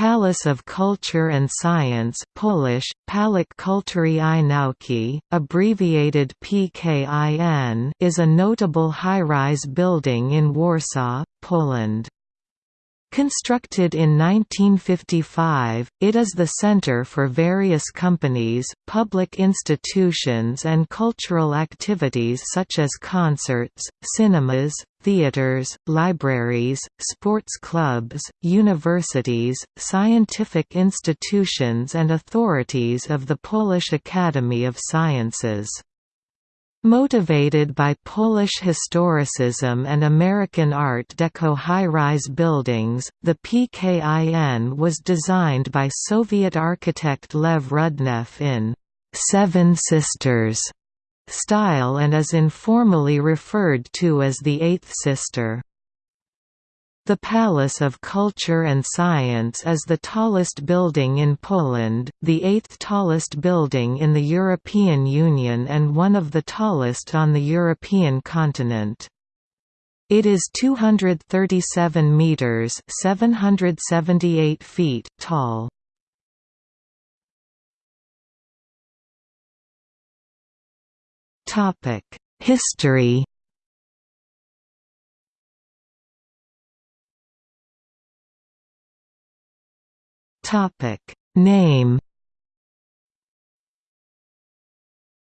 Palace of Culture and Science Polish, Pałac Kultury i Nauki, abbreviated PKIN is a notable high-rise building in Warsaw, Poland. Constructed in 1955, it is the center for various companies, public institutions and cultural activities such as concerts, cinemas, theaters, libraries, sports clubs, universities, scientific institutions and authorities of the Polish Academy of Sciences. Motivated by Polish historicism and American Art Deco high-rise buildings, the PKIN was designed by Soviet architect Lev Rudnev in Seven Sisters style and is informally referred to as the Eighth Sister. The Palace of Culture and Science is the tallest building in Poland, the eighth tallest building in the European Union and one of the tallest on the European continent. It is 237 meters (778 feet) tall. Topic: History Topic Name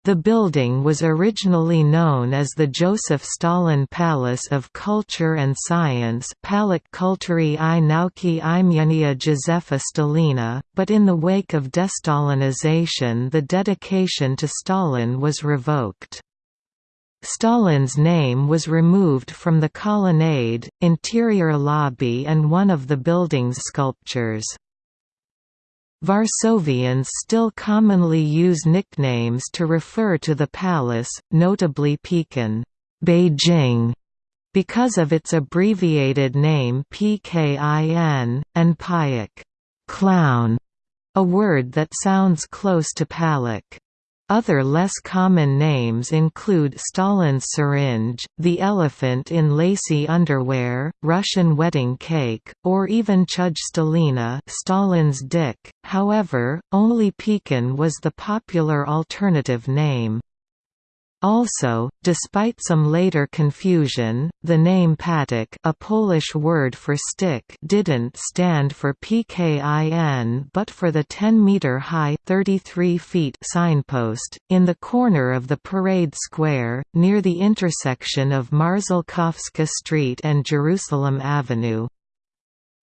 The building was originally known as the Joseph Stalin Palace of Culture and Science i Nauki Józefa Stalina, but in the wake of destalinization the dedication to Stalin was revoked. Stalin's name was removed from the colonnade, interior lobby and one of the building's sculptures. Varsovians still commonly use nicknames to refer to the palace, notably Pekin Beijing, because of its abbreviated name PKIN, and Payak clown, a word that sounds close to Pałac. Other less common names include Stalin's syringe, the elephant in lacy underwear, Russian wedding cake, or even Stalina Stalin's dick. However, only Pekin was the popular alternative name. Also, despite some later confusion, the name patyk a Polish word for stick didn't stand for PKIN but for the 10-meter-high signpost, in the corner of the parade square, near the intersection of Marszałkowska Street and Jerusalem Avenue.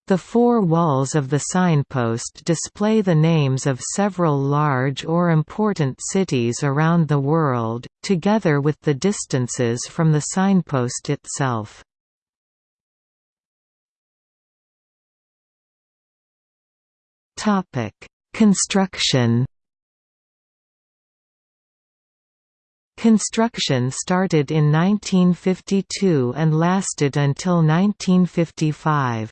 The four walls of the signpost display the names of several large or important cities around the world, together with the distances from the signpost itself. Construction Construction started in 1952 and lasted until 1955.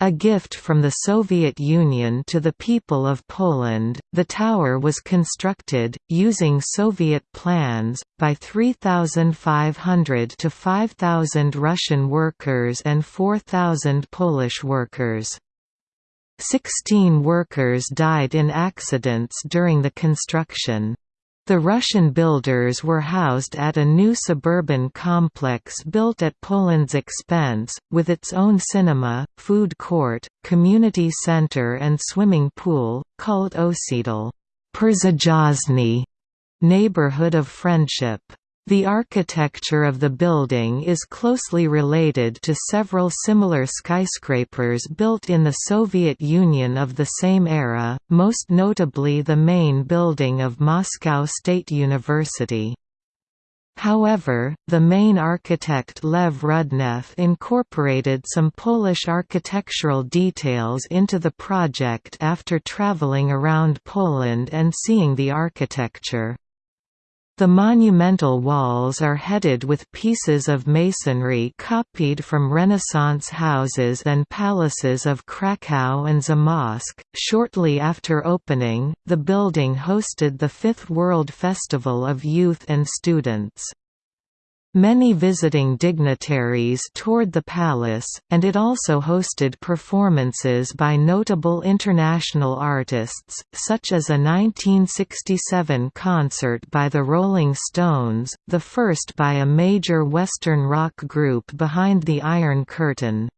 A gift from the Soviet Union to the people of Poland, the tower was constructed, using Soviet plans, by 3,500 to 5,000 Russian workers and 4,000 Polish workers. Sixteen workers died in accidents during the construction. The Russian builders were housed at a new suburban complex built at Poland's expense, with its own cinema, food court, community center and swimming pool, called Osiedl neighborhood of friendship. The architecture of the building is closely related to several similar skyscrapers built in the Soviet Union of the same era, most notably the main building of Moscow State University. However, the main architect Lev Rudnev incorporated some Polish architectural details into the project after traveling around Poland and seeing the architecture. The monumental walls are headed with pieces of masonry copied from Renaissance houses and palaces of Krakow and Zamość. Shortly after opening, the building hosted the Fifth World Festival of Youth and Students. Many visiting dignitaries toured the palace, and it also hosted performances by notable international artists, such as a 1967 concert by the Rolling Stones, the first by a major Western rock group behind the Iron Curtain.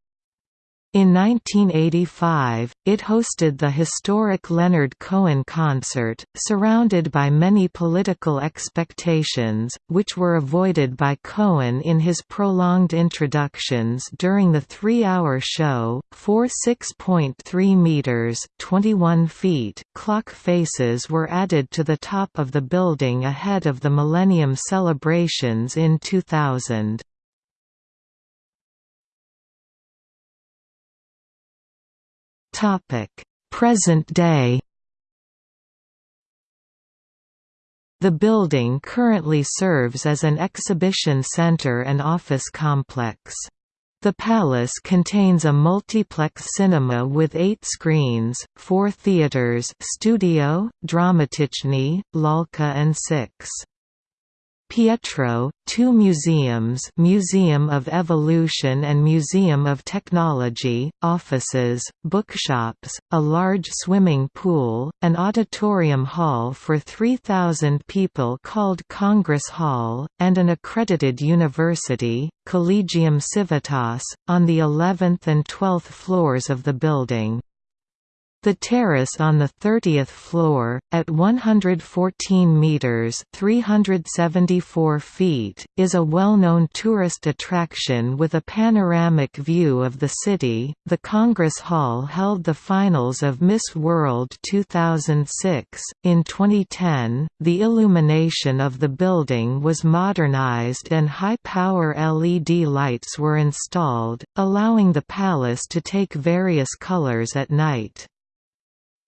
In 1985, it hosted the historic Leonard Cohen concert, surrounded by many political expectations, which were avoided by Cohen in his prolonged introductions during the three-hour show. Four 6.3 meters (21 feet) clock faces were added to the top of the building ahead of the Millennium celebrations in 2000. Present day. The building currently serves as an exhibition center and office complex. The palace contains a multiplex cinema with eight screens, four theaters studio, Dramatyczny, Lalka and six Pietro, two museums Museum of Evolution and Museum of Technology, offices, bookshops, a large swimming pool, an auditorium hall for 3,000 people called Congress Hall, and an accredited university, Collegium Civitas, on the 11th and 12th floors of the building. The terrace on the 30th floor, at 114 metres 374 feet, is a well-known tourist attraction with a panoramic view of the city. The Congress Hall held the finals of Miss World 2006. In 2010, the illumination of the building was modernized and high-power LED lights were installed, allowing the palace to take various colors at night.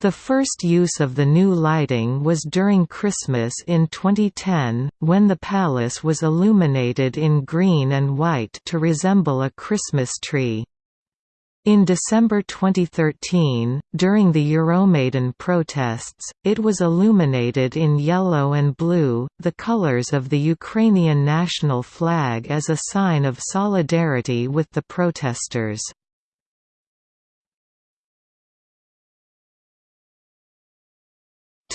The first use of the new lighting was during Christmas in 2010, when the palace was illuminated in green and white to resemble a Christmas tree. In December 2013, during the Euromaidan protests, it was illuminated in yellow and blue, the colors of the Ukrainian national flag as a sign of solidarity with the protesters.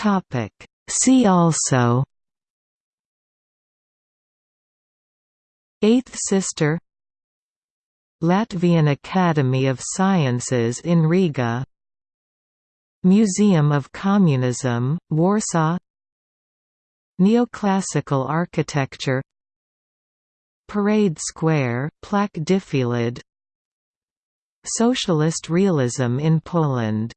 Topic. See also Eighth Sister Latvian Academy of Sciences in Riga Museum of Communism, Warsaw Neoclassical architecture Parade Square, Plac Defilad Socialist realism in Poland